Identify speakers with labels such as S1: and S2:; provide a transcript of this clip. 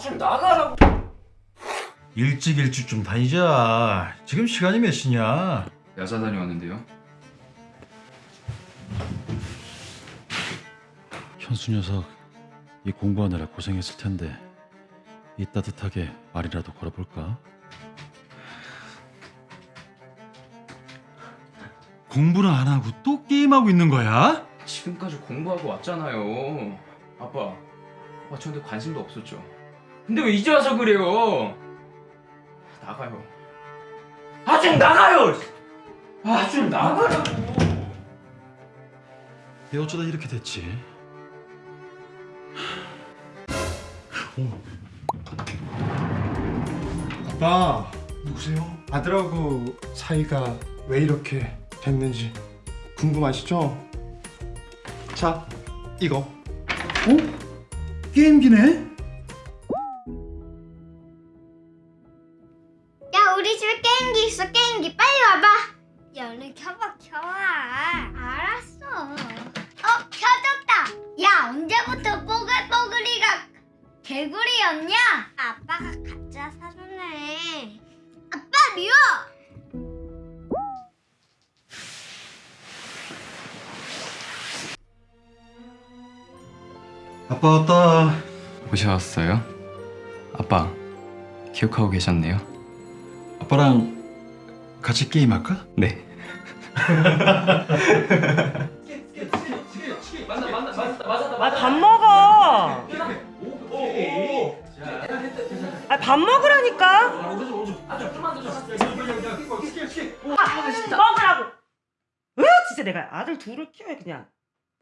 S1: 좀 나가라고.
S2: 일찍 일찍 좀 다니자. 지금 시간이 몇 시냐?
S1: 야자 다녀왔는데요.
S2: 현수 녀석 이 공부하느라 고생했을 텐데 이 따뜻하게 말이라도 걸어볼까? 공부는 안 하고 또 게임하고 있는 거야?
S1: 지금까지 공부하고 왔잖아요. 아빠, 아빠 저한테 관심도 없었죠. 근데 왜 이제 와서 그래요? 나가요. 아 좀 나가요. 아 좀 나가라고.
S2: 얘 어쩌다 이렇게 됐지?
S3: 아빠 누구세요? 아들하고 사이가 왜 이렇게 됐는지 궁금하시죠? 자 이거
S2: 어? 게임기네?
S4: 우리 집에 게임기 있어 게임기. 빨리 와봐. 야 얼른 켜봐 켜봐. 알았어. 어 켜졌다. 야 언제부터 뽀글뽀글이가 개구리였냐? 아빠가 가짜 사줬네. 아빠 미워.
S2: 아빠 왔다.
S1: 오셨어요? 아빠, 기억하고 계셨네요?
S2: 아빠랑 같이 게임할까?
S1: 네.
S5: 아밥 먹어. 아밥 먹으라니까. 아, 진짜 먹으라고. 왜 진짜 내가 아들 둘을 키워야 그냥.